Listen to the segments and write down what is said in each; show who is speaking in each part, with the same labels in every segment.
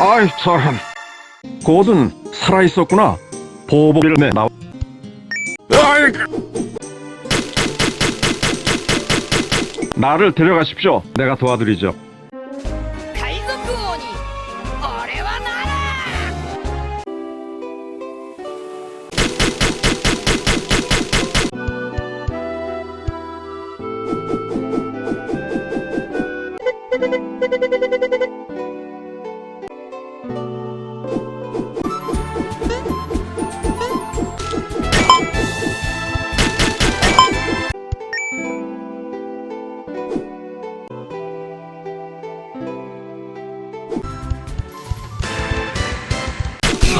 Speaker 1: 아이 저런 곧은 살아있었구나 보복을 내 나와 아이 나를 데려가십시오 내가 도와드리죠
Speaker 2: 海賊王に俺はな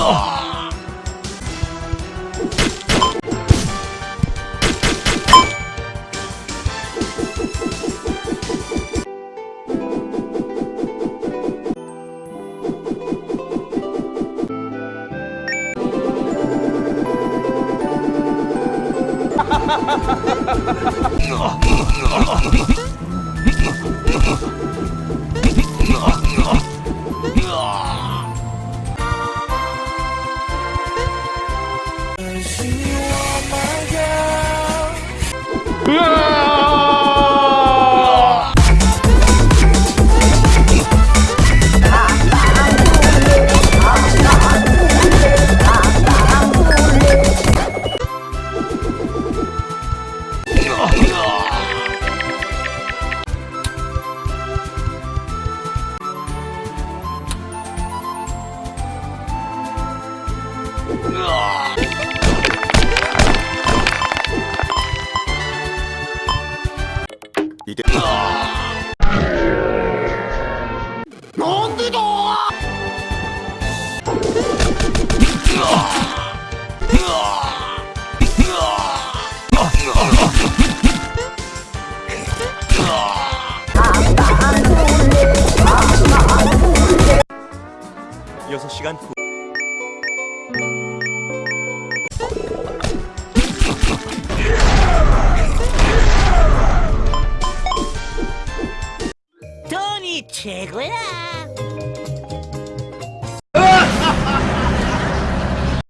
Speaker 2: Oh!
Speaker 1: 으아!
Speaker 3: 여섯 시간 후
Speaker 4: Check it out.